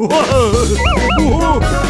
Uhul! Uhul!